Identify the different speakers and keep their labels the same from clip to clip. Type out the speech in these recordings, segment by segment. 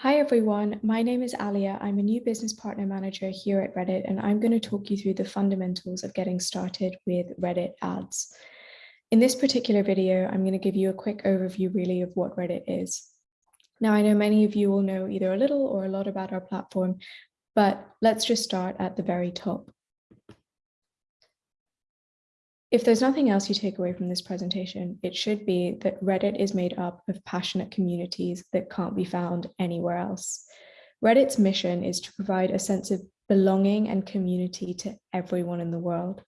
Speaker 1: Hi everyone, my name is Alia. I'm a new business partner manager here at Reddit and I'm going to talk you through the fundamentals of getting started with Reddit ads. In this particular video, I'm going to give you a quick overview really of what Reddit is. Now I know many of you will know either a little or a lot about our platform, but let's just start at the very top. If there's nothing else you take away from this presentation, it should be that Reddit is made up of passionate communities that can't be found anywhere else. Reddit's mission is to provide a sense of belonging and community to everyone in the world.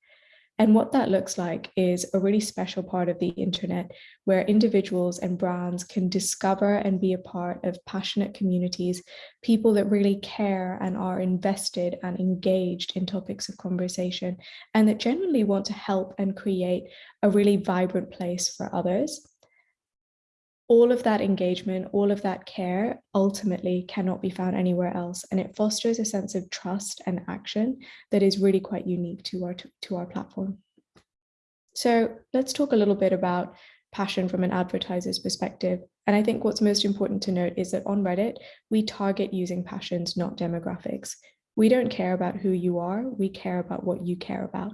Speaker 1: And what that looks like is a really special part of the internet where individuals and brands can discover and be a part of passionate communities, people that really care and are invested and engaged in topics of conversation, and that genuinely want to help and create a really vibrant place for others all of that engagement, all of that care ultimately cannot be found anywhere else. And it fosters a sense of trust and action that is really quite unique to our, to our platform. So let's talk a little bit about passion from an advertiser's perspective. And I think what's most important to note is that on Reddit, we target using passions, not demographics. We don't care about who you are, we care about what you care about.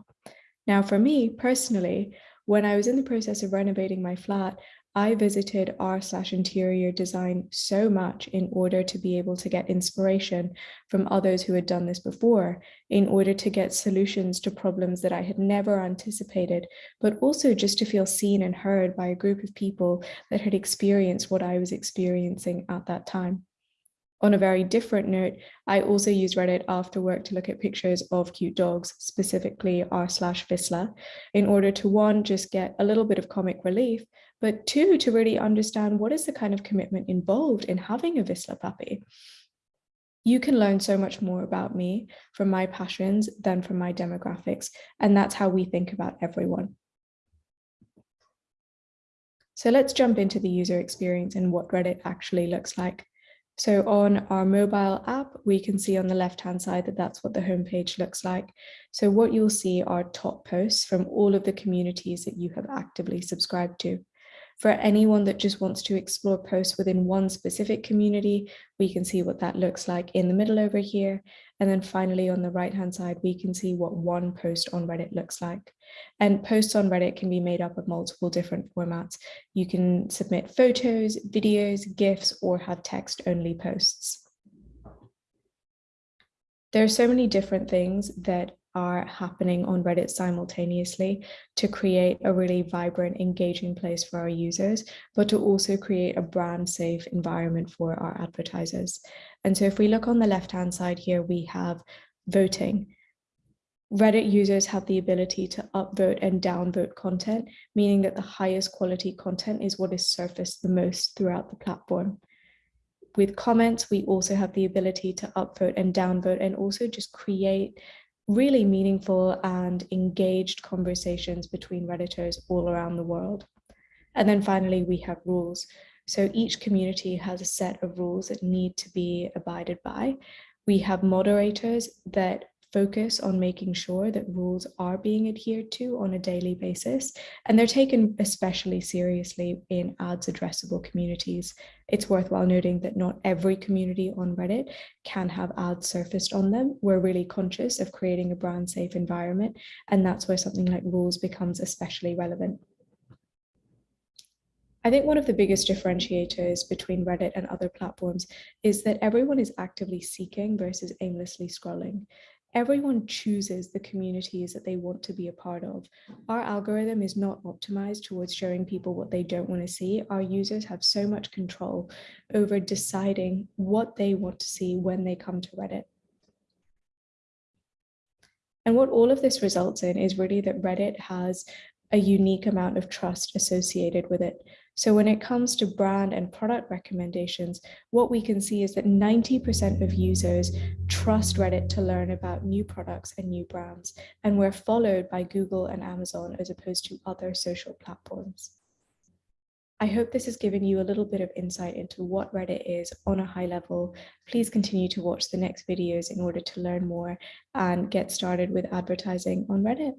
Speaker 1: Now, for me personally, when I was in the process of renovating my flat, I visited r slash interior design so much in order to be able to get inspiration from others who had done this before, in order to get solutions to problems that I had never anticipated, but also just to feel seen and heard by a group of people that had experienced what I was experiencing at that time. On a very different note, I also use Reddit after work to look at pictures of cute dogs, specifically r slash Vizsla, in order to one, just get a little bit of comic relief, but two, to really understand what is the kind of commitment involved in having a Vizsla puppy. You can learn so much more about me from my passions than from my demographics, and that's how we think about everyone. So let's jump into the user experience and what Reddit actually looks like. So on our mobile app, we can see on the left-hand side that that's what the homepage looks like. So what you'll see are top posts from all of the communities that you have actively subscribed to. For anyone that just wants to explore posts within one specific community, we can see what that looks like in the middle over here. And then finally, on the right-hand side, we can see what one post on Reddit looks like. And posts on Reddit can be made up of multiple different formats. You can submit photos, videos, GIFs, or have text-only posts. There are so many different things that are happening on Reddit simultaneously to create a really vibrant, engaging place for our users, but to also create a brand safe environment for our advertisers. And so if we look on the left-hand side here, we have voting. Reddit users have the ability to upvote and downvote content, meaning that the highest quality content is what is surfaced the most throughout the platform. With comments, we also have the ability to upvote and downvote and also just create really meaningful and engaged conversations between Redditors all around the world. And then finally, we have rules. So each community has a set of rules that need to be abided by. We have moderators that focus on making sure that rules are being adhered to on a daily basis, and they're taken especially seriously in ads addressable communities. It's worthwhile noting that not every community on Reddit can have ads surfaced on them. We're really conscious of creating a brand safe environment, and that's where something like rules becomes especially relevant. I think one of the biggest differentiators between Reddit and other platforms is that everyone is actively seeking versus aimlessly scrolling everyone chooses the communities that they want to be a part of. Our algorithm is not optimized towards showing people what they don't want to see. Our users have so much control over deciding what they want to see when they come to Reddit. And what all of this results in is really that Reddit has a unique amount of trust associated with it. So when it comes to brand and product recommendations, what we can see is that 90% of users trust Reddit to learn about new products and new brands, and we're followed by Google and Amazon as opposed to other social platforms. I hope this has given you a little bit of insight into what Reddit is on a high level. Please continue to watch the next videos in order to learn more and get started with advertising on Reddit.